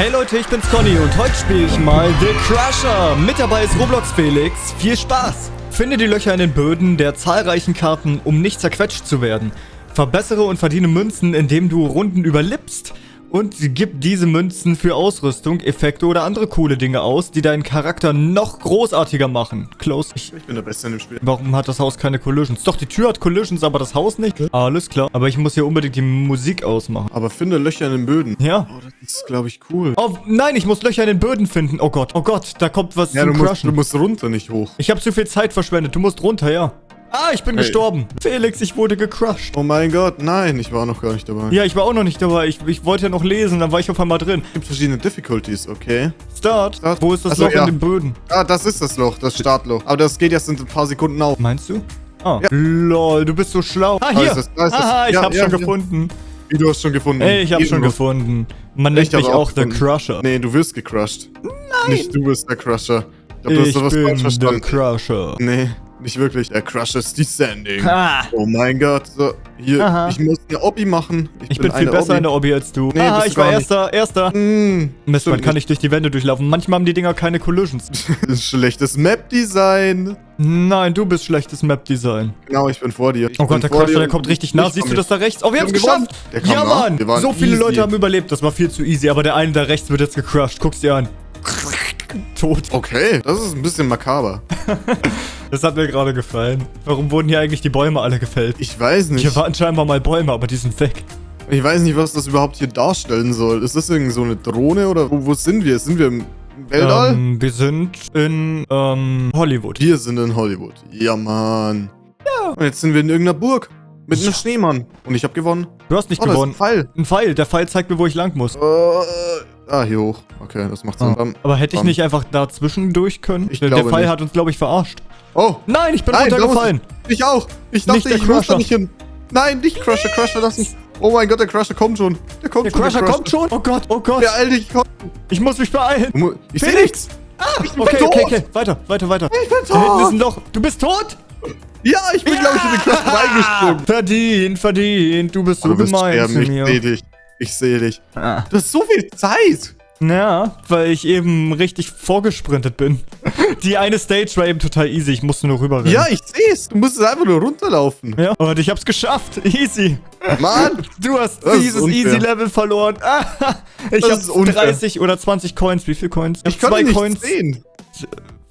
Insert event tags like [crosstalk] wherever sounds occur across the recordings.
Hey Leute, ich bin's Conny und heute spiele ich mal The Crusher. Mit dabei ist Roblox Felix. Viel Spaß! Finde die Löcher in den Böden der zahlreichen Karten, um nicht zerquetscht zu werden. Verbessere und verdiene Münzen, indem du Runden überlebst und gib diese Münzen für Ausrüstung, Effekte oder andere coole Dinge aus, die deinen Charakter noch großartiger machen. Close. Ich, Ich bin der Beste in dem Spiel. warum hat das Haus keine Collisions? Doch, die Tür hat Collisions, aber das Haus nicht. Alles klar. Aber ich muss hier unbedingt die Musik ausmachen. Aber finde Löcher in den Böden. Ja. Oh, das ist, glaube ich, cool. Oh, nein, ich muss Löcher in den Böden finden. Oh Gott, oh Gott, da kommt was ja, zum du musst, Crushen. du musst runter, nicht hoch. Ich habe zu viel Zeit verschwendet. Du musst runter, ja. Ah, ich bin Hey. gestorben. Felix, ich wurde gecrushed. Oh mein Gott, nein, ich war noch gar nicht dabei. Ja, ich war auch noch nicht dabei. Ich, ich wollte ja noch lesen, dann war ich auf einmal drin. Es gibt verschiedene Difficulties, okay. Start. Start. Wo ist das Ach so, Loch ja. in den Böden? Ah, das ist das Loch, das Startloch. Aber das geht erst in ein paar Sekunden auf. Meinst du? Ah. Ja. Lol, du bist so schlau. Ah, Da hier. ist es, da ist. Aha, ich Ja, hab's schon gefunden. Wie, du hast schon gefunden. Ey, ich hab's schon gefunden. Man nennt mich auch The gefunden. Crusher. Nee, du wirst gecrushed. Nein. Nicht du bist der Crusher. Ich glaub, du ich hast sowas bin The. Crusher. Nee, nicht wirklich. Der Crusher's Descending. Ah. Oh mein Gott. So, hier, Aha. ich muss eine Obby machen. Ich bin viel eine besser Obby. in der Obby als du. Nee, Aha, bist ich du war gar nicht. erster, erster. Hm, Mist, man kann nicht durch die Wände durchlaufen. Manchmal haben die Dinger keine Collisions. [laughs] Schlechtes Map-Design. Nein, du bist schlechtes Map-Design. Genau, ich bin vor dir. Ich Oh bin Gott, der vor Crusher, der kommt richtig nah. Siehst du das da rechts? Oh, wir haben es geschafft. Ja, nah. Mann. So viele easy. Leute haben überlebt. Das war viel zu easy. Aber der eine da rechts wird jetzt gecrushed. Guck's dir an. Tot. Okay, das ist ein bisschen makaber. [laughs] Das hat mir gerade gefallen. Warum wurden hier eigentlich die Bäume alle gefällt? Ich weiß nicht. Hier waren scheinbar mal Bäume, aber die sind weg. Ich weiß nicht, was das überhaupt hier darstellen soll. Ist das irgend so eine Drohne oder wo, wo sind wir? Sind wir im Weltall? Ähm, wir sind in ähm, Hollywood. Wir sind in Hollywood. Ja, Mann. Ja. Und jetzt sind wir in irgendeiner Burg. Mit einem Ja. Schneemann. Und ich habe gewonnen. Du hast nicht Oh, gewonnen. ein Pfeil. Ein Pfeil. Der Pfeil zeigt mir, wo ich lang muss. Äh, ah, hier hoch. Okay, das macht Sinn. Ähm, Aber hätte ich nicht einfach dazwischen durch können? Ich der Pfeil nicht. hat uns, glaube ich, verarscht. Oh, Nein, ich bin Nein, runtergefallen. ich auch. Ich Nicht dachte, der ich muss da Crusher. nicht hin. Nein, nicht Crusher. Crusher, lass mich. Oh mein Gott, der Crusher kommt schon. Der kommt Der schon. Crusher kommt schon. Oh Gott, oh Gott. Der Alter, ich komm. Ich muss mich beeilen. Ich sehe nichts. Ich bin Okay, tot. okay, okay. Weiter, weiter, weiter. Ich bin Da hinten ist tot. ein Loch. Du bist tot? Ja, ich bin, glaube ich, in den Crusher reingesprungen. Verdient, verdient. Du bist so wirst gemein zu Ich mir. sehe dich. Ich sehe dich. Ah. Du hast so viel Zeit. Ja, weil ich eben richtig vorgesprintet bin. [laughs] Die eine Stage war eben total easy. Ich musste nur rüberrennen. Ja, ich sehe es. Du musst es einfach nur runterlaufen. Ja, und ich hab's geschafft. Easy. Mann. Du hast dieses unfair. Easy-Level verloren. Ah, ich Das hab ist unfair. 30 oder 20 Coins. Wie viel Coins? Ich kann zwei nicht Coins. sehen.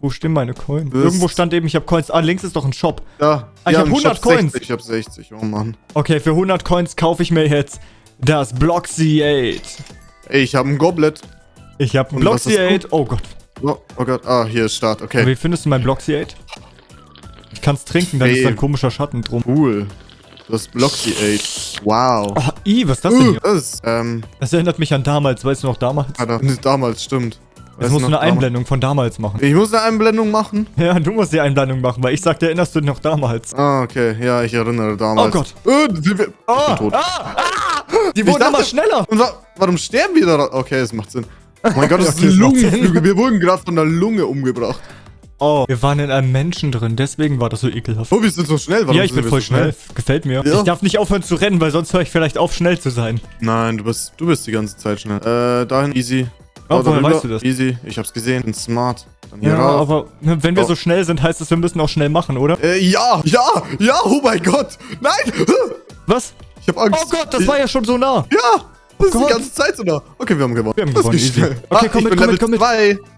Wo stehen meine Coins? Das- Irgendwo stand eben, ich habe Coins. Ah, links ist doch ein Shop. Da. Ah, ich Ja, hab im 100 Shop Coins. 60. Ich hab 60. Oh Mann. Okay, für 100 Coins kaufe ich mir jetzt das Bloxy 8. Ey, ich habe ein Goblet. Ich habe ein Und was Bloxy hast 8. Oh Gott. Oh, oh Gott. Ah, hier ist Start. Okay. Wie findest du mein Bloxy 8? Ich kann's trinken, dann Hey. ist da ein komischer Schatten drum. Cool. Das Bloxy 8. Wow. Oh, i, was ist das denn Uh, hier? das ähm, Das erinnert mich an damals. Weißt du noch damals? Alter, damals stimmt. Jetzt musst du eine damals? Einblendung von damals machen. Ich muss eine Einblendung machen? Ja, du musst die Einblendung machen, weil ich sagte, erinnerst du dich noch damals? Ah, okay. Ja, ich erinnere damals. Oh Gott. Äh, sind wir, ich Ah, bin tot. ah, ah, die wurden immer schneller. Warum sterben wir da? Okay, das macht Sinn. Oh mein [laughs] Gott, das Okay, ist. Lungenflügel. Wir wurden gerade von der Lunge umgebracht. Oh, wir waren in einem Menschen drin, deswegen war das so ekelhaft. Oh, wir sind so schnell. Warum ja, ich bin voll so schnell. Gefällt mir. Ja. Ich darf nicht aufhören zu rennen, weil sonst höre ich vielleicht auf, schnell zu sein. Nein, du bist, du bist die ganze Zeit schnell. Äh, dahin, easy. Oh, woher weißt du das? Easy, ich hab's gesehen. Bin smart. Dann hier Ja, rauf. aber ne, wenn wir Oh. so schnell sind, heißt das, wir müssen auch schnell machen, oder? Äh, ja, ja, ja, oh mein Gott. Nein. Was? Ich hab Angst. Oh Gott, das ich, war ja schon so nah. Ja, das ist Gott. die ganze Zeit so nah. Okay, wir haben gewonnen. Wir haben gewonnen, easy. schnell. Okay, Ah, komm mit, komm mit, komm mit.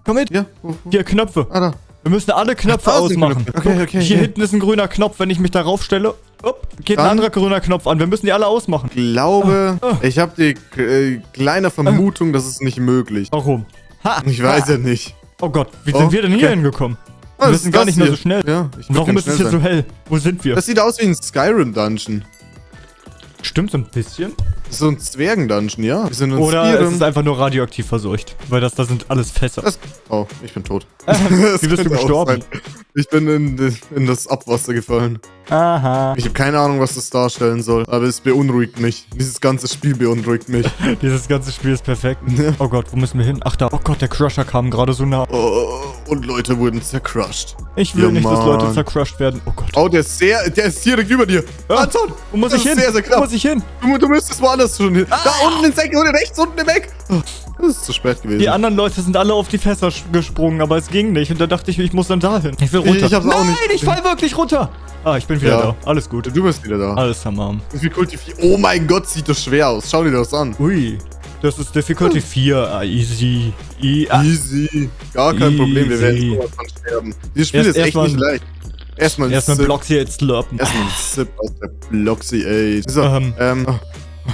Komm mit. Ja, wo, wo? Hier, Knöpfe. Ah, da. Wir müssen alle Knöpfe ausmachen. Okay, okay, Hier okay. hinten ist ein grüner Knopf. Wenn ich mich darauf stelle, upp, geht ein Dann- anderer grüner Knopf an. Wir müssen die alle ausmachen. Ich glaube, ah. ich habe die äh, kleine Vermutung, das ist nicht möglich. Warum? Ha, Ich weiß ha. ja nicht. Oh Gott, wie Oh, sind wir denn hier okay. hingekommen? Wir sind gar nicht mehr so hier? schnell. Ja, warum ist es hier so sein. hell? Wo sind wir? Das sieht aus wie ein Skyrim-Dungeon. Stimmt so ein bisschen. So ein Zwergen-Dungeon, ja. Wir sind in Oder es Skyrim. ist einfach nur radioaktiv verseucht. Weil das da sind alles Fässer. Das, oh, ich bin tot. [laughs] Wie bist du gestorben? Ich bin in, in das Abwasser gefallen. Aha. Ich habe keine Ahnung, was das darstellen soll, aber es beunruhigt mich. Dieses ganze Spiel beunruhigt mich. [laughs] Dieses ganze Spiel ist perfekt. Ja. [laughs] Oh Gott, wo müssen wir hin? Ach da. Oh Gott, der Crusher kam gerade so nah. Oh, und Leute wurden zercrushed. Ich will Ja, nicht, dass Leute Mann. zercrushed werden. Oh Gott. Oh, der ist sehr, der ist direkt über dir. Ah, Anton, Wo muss das ich hin? sehr, sehr Wo knapp. muss ich hin? Du, du müsstest woanders schon hin. Da unten ins Eck, oder rechts unten im Eck. Das ist zu spät gewesen. Die anderen Leute sind alle auf die Fässer gesprungen, aber es ging nicht. Und da dachte ich, ich muss dann dahin. Ich will runter. Ich hab's Nein, auch nicht ich fall wirklich runter. Ah, ich bin wieder Ja. da. Alles gut. Du bist wieder da. Alles tamam. Difficulty 4. Oh mein Gott, sieht das schwer aus. Schau dir das an. Ui. Das ist Difficulty 4. Ah, easy. I ah. Easy. Gar kein Easy. Problem, wir werden sowas von sterben. Dieses Spiel Erst- ist echt erstmal- nicht leicht. Erstmal ein Erstmal hier jetzt slurpen. Erstmal ein Sip aus der Bloxy, ey. So, Ähm. ähm, oh,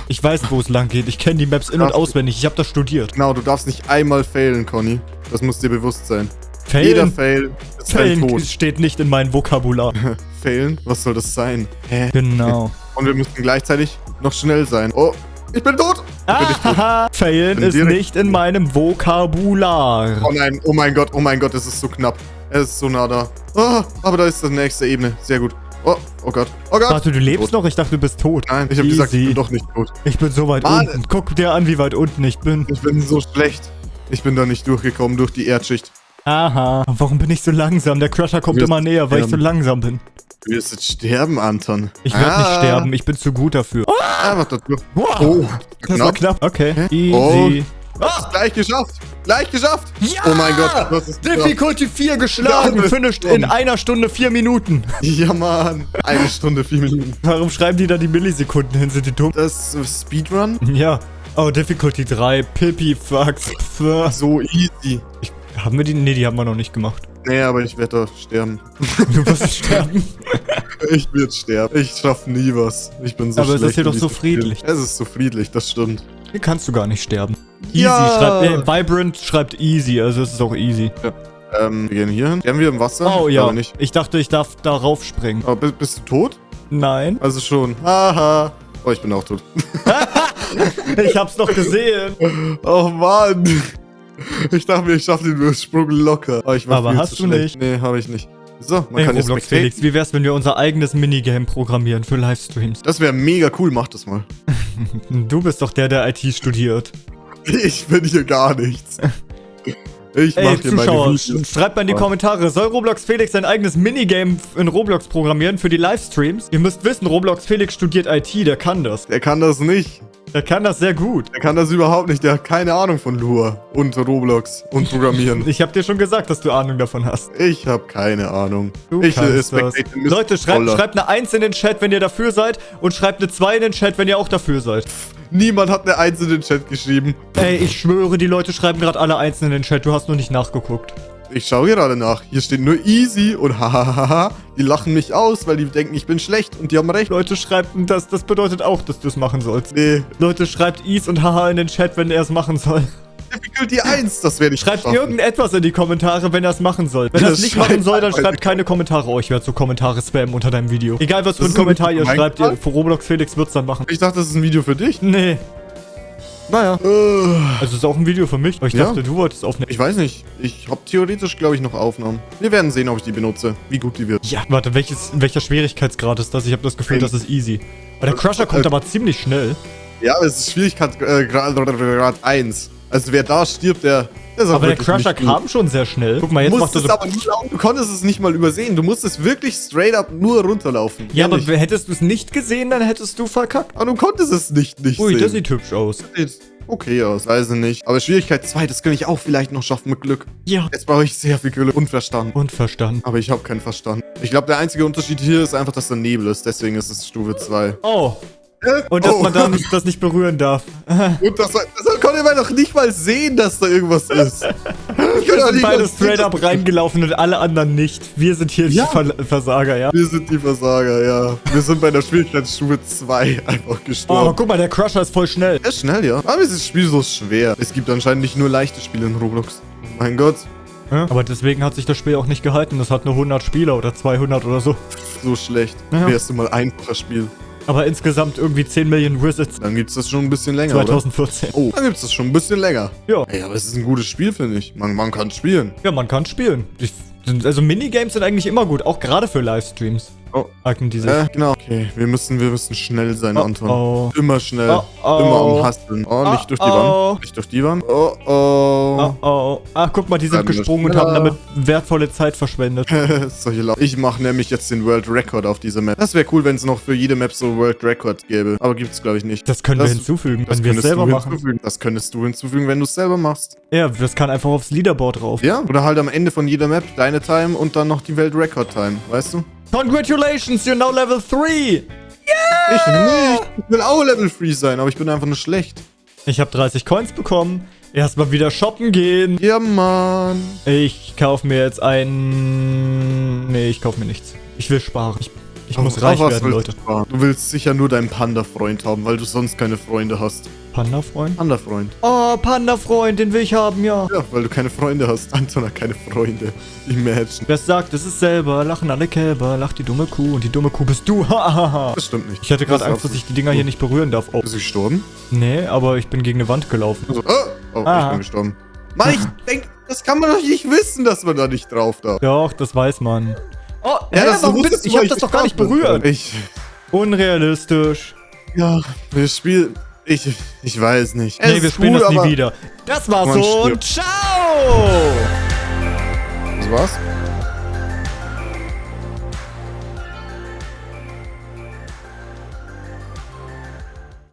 Ich weiß, wo es lang geht. Ich kenne die Maps in- und auswendig. Ich habe das studiert. genau, du darfst nicht einmal failen, Conny. Das muss dir bewusst sein. Jeder Failen, Fail ist Failen Tod. steht nicht in meinem Vokabular. [laughs] Failen? Was soll das sein? Hä? Genau. [laughs] Und wir müssen gleichzeitig noch schnell sein. Oh, ich bin tot! Ah, [laughs] Failen ist nicht in meinem Vokabular. Oh nein, oh mein Gott, oh mein Gott, es ist so knapp. Es ist so nah da. Oh, aber da ist die nächste Ebene. Sehr gut. Oh, oh Gott. Oh Gott. Warte, du lebst Tot. noch? Ich dachte, du bist tot. Nein, ich habe gesagt, ich bin doch nicht tot. Ich bin so weit Mann. unten. Guck dir an, wie weit unten ich bin. Ich bin so schlecht. Ich bin da nicht durchgekommen durch die Erdschicht. Aha. Warum bin ich so langsam? Der Crusher kommt immer näher, weil ich so langsam bin. Du wirst jetzt sterben, Anton. Ich werde nicht Ah. sterben. Ich bin zu gut dafür. Oh, Ah, du. wow. Oh, das war knapp. Okay. Easy. Oh. Ah, gleich geschafft. Gleich geschafft. Ja! Oh mein Gott, was ist das? Difficulty 4 geschlagen. Ja, Finished in einer Stunde, vier Minuten. [laughs] Ja, Mann. Eine Stunde, vier Minuten. Warum schreiben die da die Millisekunden hin? Sind die dumm? Das ist Speedrun? Ja. Oh, Difficulty 3. Pipi, Fucks. So easy. Ich, haben wir die? Nee, die haben wir noch nicht gemacht. Nee, aber ich werde sterben. Du wirst sterben. [laughs] Ich werde sterben. Ich schaffe nie was. Ich bin so Aber es ist schlecht hier doch so friedlich. Es ist so friedlich, das stimmt. Hier kannst du gar nicht sterben. Easy Ja. schreibt, äh, Vibrant schreibt easy, also es ist auch easy. Ähm, wir gehen hier hin. Sterben wir im Wasser? Oh ja, nicht. ich dachte, ich darf darauf springen. Aber bist, bist du tot? Nein. Also schon. Haha. Oh, ich bin auch tot. [laughs] Ich hab's doch gesehen. oh Mann. Ich dachte mir, ich schaffe den Ursprung locker. War Aber hast du schlecht. Nee, habe ich nicht. So, man Ey, kann jetzt Roblox spectaten. Felix, wie wär's, wenn wir unser eigenes Minigame programmieren für Livestreams? Das wäre mega cool, mach das mal. [laughs] Du bist doch der, der IT studiert. [laughs] Ich bin hier gar nichts. Ich Ey, mach hier meine Zuschauer, Videos. schreibt mal in die Kommentare, soll Roblox Felix sein eigenes Minigame in Roblox programmieren für die Livestreams? Ihr müsst wissen, Roblox Felix studiert IT, der kann das. Der kann das nicht. Der kann das sehr gut. Der kann das überhaupt nicht. Der hat keine Ahnung von Lua und Roblox und Programmieren. [laughs] Ich hab dir schon gesagt, dass du Ahnung davon hast. Ich habe keine Ahnung. Du ich kannst das. Leute, schreibt, schreibt eine 1 in den Chat, wenn ihr dafür seid und schreibt eine 2 in den Chat, wenn ihr auch dafür seid. Niemand hat eine Eins in den Chat geschrieben. Ey, ich schwöre, die Leute schreiben gerade alle 1 in den Chat, du hast nur nicht nachgeguckt. Ich schaue gerade nach. Hier steht nur easy und hahaha. Die lachen mich aus, weil die denken, ich bin schlecht und die haben recht. Leute, schreibt das, das bedeutet auch, dass du es machen sollst. Nee. Leute, schreibt Is und Haha in den Chat, wenn er es machen soll. Difficulty 1, das werde ich Schreibt schaffen. irgendetwas in die Kommentare, wenn er es machen soll. Wenn er es nicht machen soll, dann schreibt keine Kommentare. Oh, ich werde so Kommentare spammen unter deinem Video. Egal, was für ein ist ein Kommentar ihr schreibt, ihr, für Roblox Felix wird's dann machen. Ich dachte, das ist ein Video für dich. Nee. Naja. Also ist auch ein Video für mich. Aber ich Ja. dachte, du wolltest aufnehmen. Ich weiß nicht. Ich habe theoretisch, glaube ich, noch Aufnahmen. Wir werden sehen, ob ich die benutze. Wie gut die wird. Ja, warte, welches, welcher Schwierigkeitsgrad ist das? Ich habe das Gefühl, Ein- das ist easy. Aber der Crusher kommt Äh, aber ziemlich schnell. Ja, aber es ist Schwierigkeit äh, Grad Grad 1. Also wer da stirbt, der, der ist auch Aber der Crusher nicht kam schon sehr schnell. Guck mal, jetzt macht er so... aber laufen. Du konntest es nicht mal übersehen. Du musstest wirklich straight up nur runterlaufen. Ja, aber hättest du es nicht gesehen, dann hättest du verkackt. aber du konntest es nicht nicht Ui, sehen. das sieht hübsch aus. sieht okay aus, weiß ich nicht. Aber Schwierigkeit 2, das kann ich auch vielleicht noch schaffen mit Glück. Ja. Jetzt brauche ich sehr viel Glück und Verstand. Und. Aber ich habe keinen Verstand. Ich glaube, der einzige Unterschied hier ist einfach, dass da Nebel ist. Deswegen ist es Stufe 2. Oh. Und dass Oh. man da nicht, das nicht berühren darf. [laughs] Und das, das konnte man doch nicht mal sehen, dass da irgendwas ist. Ich [laughs] Wir sind beide straight up reingelaufen und alle anderen nicht. Wir sind hier Ja. die Ver Versager, ja. Wir sind die Versager, ja. Wir sind bei der Schwierigkeitsstufe 2 einfach Oh, aber gestorben. guck mal, der Crusher ist voll schnell. Er ist schnell, ja. Aber ist das Spiel so schwer? Es gibt anscheinend nicht nur leichte Spiele in Roblox. Mein Gott, Aber deswegen hat sich das Spiel auch nicht gehalten. Das hat nur 100 Spieler oder 200 oder so. so schlecht. Ja. Wärst du mal einfacher Spiel. Aber insgesamt irgendwie 10 Millionen Visits. Dann gibt's das schon ein bisschen länger, oder? 2014. Oh, dann gibt's das schon ein bisschen länger. Ja. Ey, aber es ist ein gutes Spiel, finde ich. Man, man kann spielen. Ja, man kann spielen. Ich, also Minigames sind eigentlich immer gut, auch gerade für Livestreams. Oh. Eignen die sich. Äh, genau. Okay, wir müssen, wir müssen schnell sein, Oh, Anton. oh. Immer schnell. Oh. Immer am. Oh, nicht durch die oh. Wand. Nicht durch die Wand. Oh, oh. Oh, oh. Ach, guck mal, die sind wir gesprungen und haben damit wertvolle Zeit verschwendet. [laughs] Solche Lau ich mache nämlich jetzt den World Record auf dieser Map. Das wäre cool, wenn es noch für jede Map so World Record gäbe. Aber gibt's glaube ich nicht. Das können Das- wir hinzufügen, Das wenn wir es selber machen. hinzufügen. Das könntest du hinzufügen, wenn du es selber machst. Ja, das kann einfach aufs Leaderboard drauf. Ja? Oder halt am Ende von jeder Map deine Time und dann noch die Welt Record Time. Weißt du? Congratulations, you're now level 3! Ich nicht. Ich will auch Level 3 sein, aber ich bin einfach nur schlecht. Ich habe 30 Coins bekommen. Erstmal wieder shoppen gehen. Ja, Mann. Ich kaufe mir jetzt ein... Nee, ich kaufe mir nichts. Ich will sparen. Ich, ich muss reich werden, Leute. Du, du willst sicher nur deinen Panda-Freund haben, weil du sonst keine Freunde hast. Panda-Freund? Panda-Freund. Oh, Panda-Freund, den will ich haben, ja. Ja, weil du keine Freunde hast. Anton hat keine Freunde. Imagine. Wer es sagt, es ist selber. Lachen alle Kälber, lacht die dumme Kuh. Und die dumme Kuh bist du. [laughs] Hahaha. Das stimmt nicht. ich hatte gerade Angst, dass ich die Dinger hier nicht berühren darf. Oh, Bist du gestorben? nee, aber ich bin gegen eine Wand gelaufen. Also, oh, oh Ah. ich bin gestorben. Mann, ich denk, das kann man doch nicht wissen, dass man da nicht drauf darf. Doch, das weiß man. Oh, hä, das warum du, ich hab weil das doch gar nicht berührt. Ich, Unrealistisch. ja, das Spiel, ich, ich weiß nicht. Es Nee, wir spielen cool, das nie wieder. Das war's Man und ciao! Das war's?